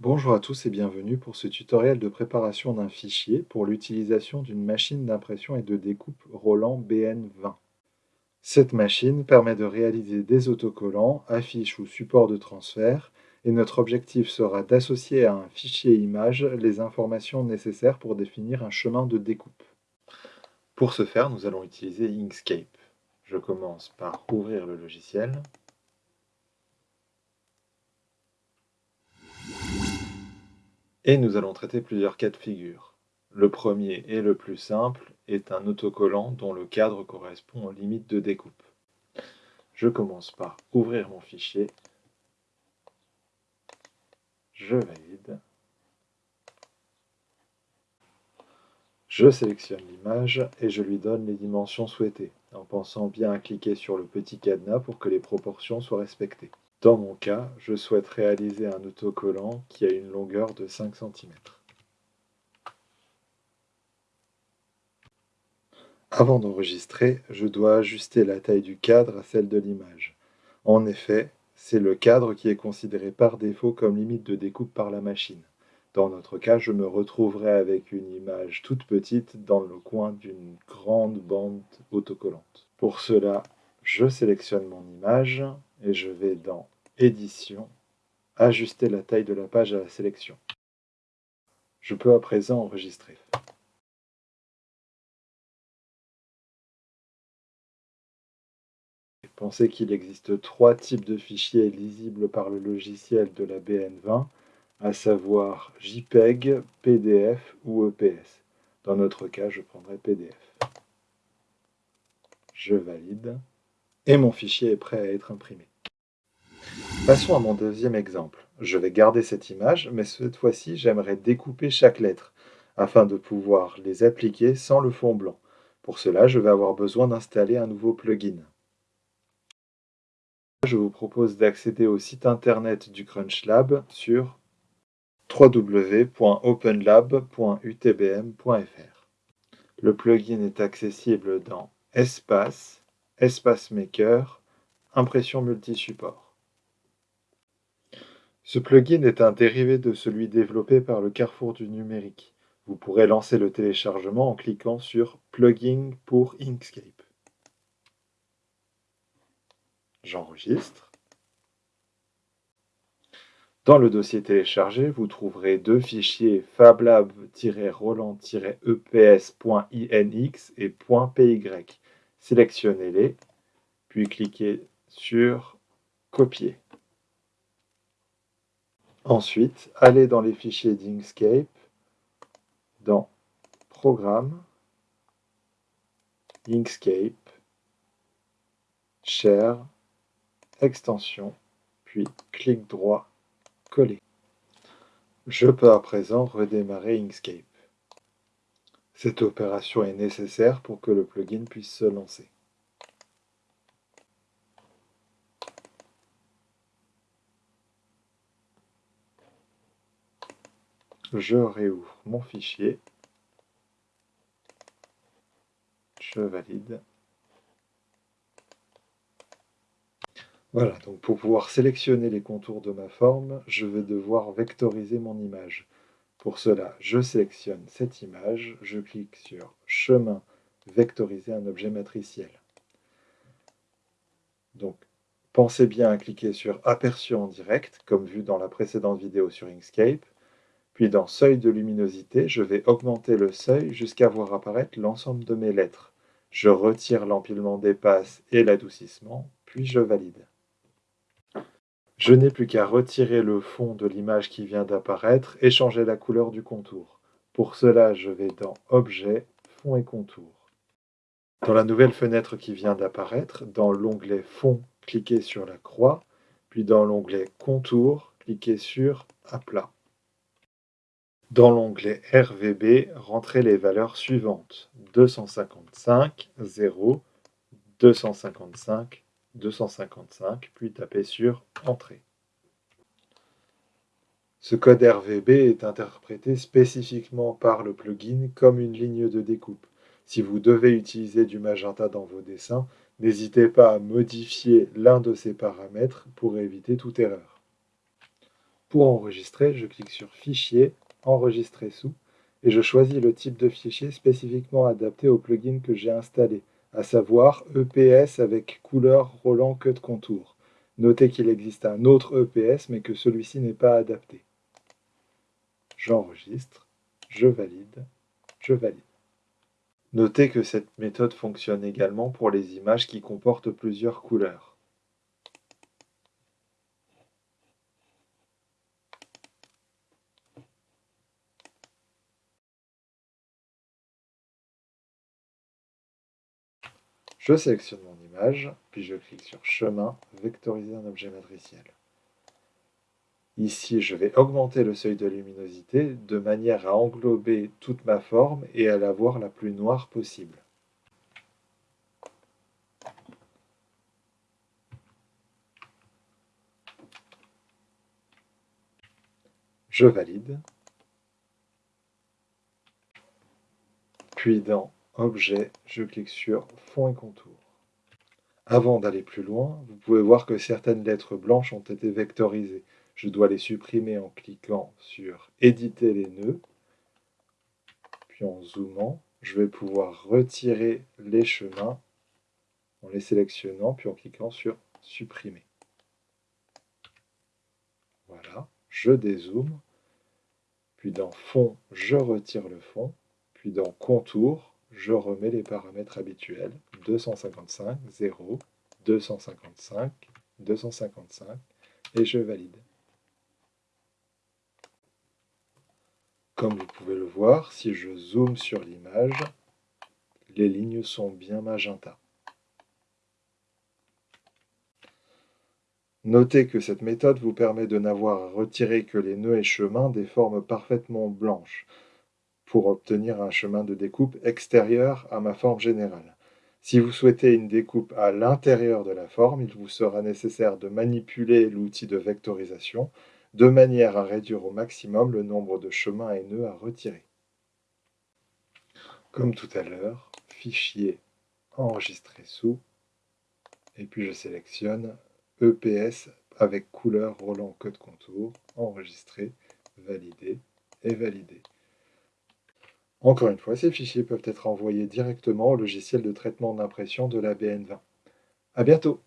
Bonjour à tous et bienvenue pour ce tutoriel de préparation d'un fichier pour l'utilisation d'une machine d'impression et de découpe Roland BN20. Cette machine permet de réaliser des autocollants, affiches ou supports de transfert et notre objectif sera d'associer à un fichier image les informations nécessaires pour définir un chemin de découpe. Pour ce faire, nous allons utiliser Inkscape. Je commence par ouvrir le logiciel. Et nous allons traiter plusieurs cas de figure. Le premier et le plus simple est un autocollant dont le cadre correspond aux limites de découpe. Je commence par ouvrir mon fichier. Je valide. Je sélectionne l'image et je lui donne les dimensions souhaitées, en pensant bien à cliquer sur le petit cadenas pour que les proportions soient respectées. Dans mon cas, je souhaite réaliser un autocollant qui a une longueur de 5 cm. Avant d'enregistrer, je dois ajuster la taille du cadre à celle de l'image. En effet, c'est le cadre qui est considéré par défaut comme limite de découpe par la machine. Dans notre cas, je me retrouverai avec une image toute petite dans le coin d'une grande bande autocollante. Pour cela, je sélectionne mon image et je vais dans Édition, ajuster la taille de la page à la sélection. Je peux à présent enregistrer. Pensez qu'il existe trois types de fichiers lisibles par le logiciel de la BN20, à savoir JPEG, PDF ou EPS. Dans notre cas, je prendrai PDF. Je valide et mon fichier est prêt à être imprimé. Passons à mon deuxième exemple. Je vais garder cette image, mais cette fois-ci, j'aimerais découper chaque lettre, afin de pouvoir les appliquer sans le fond blanc. Pour cela, je vais avoir besoin d'installer un nouveau plugin. Je vous propose d'accéder au site internet du CrunchLab sur www.openlab.utbm.fr. Le plugin est accessible dans Espace, Espace Maker, Impression multi-support. Ce plugin est un dérivé de celui développé par le Carrefour du numérique. Vous pourrez lancer le téléchargement en cliquant sur Plugin pour Inkscape. J'enregistre. Dans le dossier téléchargé, vous trouverez deux fichiers fablab-roland-eps.inx et .py. Sélectionnez-les, puis cliquez sur Copier. Ensuite, allez dans les fichiers d'Inkscape, dans Programme, Inkscape, Share, Extension, puis clic droit, Coller. Je peux à présent redémarrer Inkscape. Cette opération est nécessaire pour que le plugin puisse se lancer. Je réouvre mon fichier. Je valide. Voilà, donc pour pouvoir sélectionner les contours de ma forme, je vais devoir vectoriser mon image. Pour cela, je sélectionne cette image, je clique sur « Chemin, vectoriser un objet matriciel ». Donc, pensez bien à cliquer sur « Aperçu en direct », comme vu dans la précédente vidéo sur Inkscape, puis dans Seuil de luminosité, je vais augmenter le seuil jusqu'à voir apparaître l'ensemble de mes lettres. Je retire l'empilement des passes et l'adoucissement, puis je valide. Je n'ai plus qu'à retirer le fond de l'image qui vient d'apparaître et changer la couleur du contour. Pour cela, je vais dans Objet, Fond et contour. Dans la nouvelle fenêtre qui vient d'apparaître, dans l'onglet Fond, cliquez sur la croix, puis dans l'onglet Contour, cliquez sur Aplat. Dans l'onglet RVB, rentrez les valeurs suivantes 255, 0, 255, 255, puis tapez sur Entrée. Ce code RVB est interprété spécifiquement par le plugin comme une ligne de découpe. Si vous devez utiliser du magenta dans vos dessins, n'hésitez pas à modifier l'un de ces paramètres pour éviter toute erreur. Pour enregistrer, je clique sur Fichier, Enregistrer sous, et je choisis le type de fichier spécifiquement adapté au plugin que j'ai installé, à savoir EPS avec couleur Roland Cut Contour. Notez qu'il existe un autre EPS mais que celui-ci n'est pas adapté j'enregistre, je valide, je valide. Notez que cette méthode fonctionne également pour les images qui comportent plusieurs couleurs. Je sélectionne mon image, puis je clique sur Chemin, Vectoriser un objet matriciel. Ici, je vais augmenter le seuil de luminosité de manière à englober toute ma forme et à la voir la plus noire possible. Je valide. Puis dans Objet, je clique sur Fond et contour. Avant d'aller plus loin, vous pouvez voir que certaines lettres blanches ont été vectorisées je dois les supprimer en cliquant sur éditer les nœuds. Puis en zoomant, je vais pouvoir retirer les chemins en les sélectionnant, puis en cliquant sur supprimer. Voilà, je dézoome. Puis dans fond, je retire le fond. Puis dans contour, je remets les paramètres habituels. 255, 0, 255, 255 et je valide. Comme vous pouvez le voir, si je zoome sur l'image, les lignes sont bien magenta. Notez que cette méthode vous permet de n'avoir à retirer que les nœuds et chemins des formes parfaitement blanches pour obtenir un chemin de découpe extérieur à ma forme générale. Si vous souhaitez une découpe à l'intérieur de la forme, il vous sera nécessaire de manipuler l'outil de vectorisation de manière à réduire au maximum le nombre de chemins et nœuds à retirer. Comme tout à l'heure, fichier enregistrer sous, et puis je sélectionne EPS avec couleur Roland Code Contour, enregistrer, valider et valider. Encore une fois, ces fichiers peuvent être envoyés directement au logiciel de traitement d'impression de la BN20. A bientôt